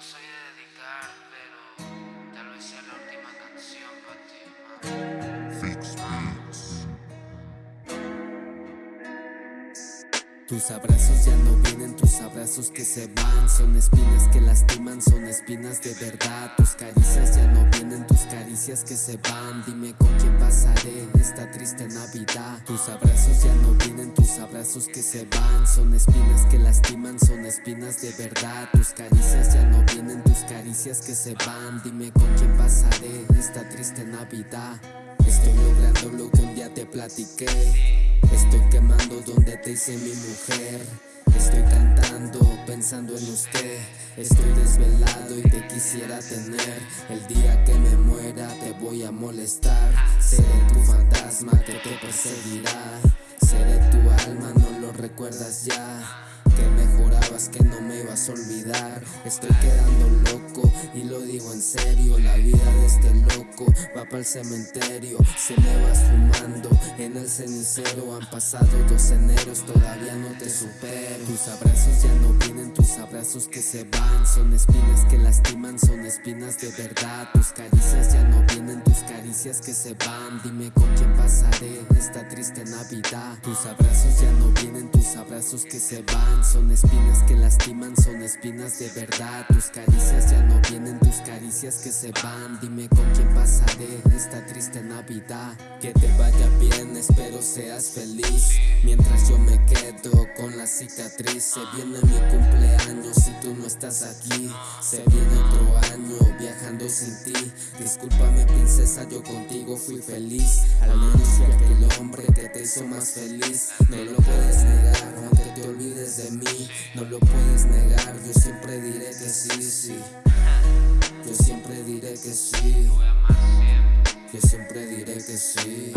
soy de dedicar, pero tal vez sea la última canción para ti. Tus abrazos ya no vienen, tus abrazos que se van. Son espinas que lastiman, son espinas de verdad. Tus caricias ya no vienen, tus caricias que se van. Dime con quién pasaré esta triste Navidad. Tus abrazos ya no vienen, tus abrazos que se van Son espinas que lastiman, son espinas de verdad. Tus caricias ya no vienen, tus caricias que se van. Dime con quién pasaré esta triste Navidad. Estoy logrando lo que un día te platiqué. Estoy quemando donde te hice mi mujer. Estoy cantando, pensando en usted. Estoy desvelado y te quisiera tener. El día que me muera te voy a molestar. Seré tu fantasma que te perseguirá Seré tu alma, no lo recuerdas ya. Que mejorabas que no me ibas a olvidar. Estoy quedando loco y lo digo en serio La vida de este loco va para el cementerio Se me vas fumando en el cenicero. Han pasado dos eneros, todavía no te supero. Tus abrazos ya no vienen, tus abrazos que se van. Son espinas que lastiman, son espinas de verdad. Tus caricias ya no vienen, tus caricias que se van. Dime con quién pasaré esta triste Navidad. Tus abrazos ya no vienen, que se van Son espinas que lastiman, son espinas de verdad. Tus caricias ya no vienen, tus caricias que se van. Dime con quién pasaré esta triste Navidad. Que te vaya bien, espero seas feliz. Mientras yo me quedo con la cicatriz Se viene mi cumpleaños si tú no estás aquí. Se viene otro año viajando sin ti. Discúlpame princesa, yo contigo fui feliz. Al menos fui aquel hombre que te hizo más feliz. No lo puedes negar, No lo puedes negar, yo siempre diré que sí, sí Yo siempre diré que sí. Yo siempre diré que sí.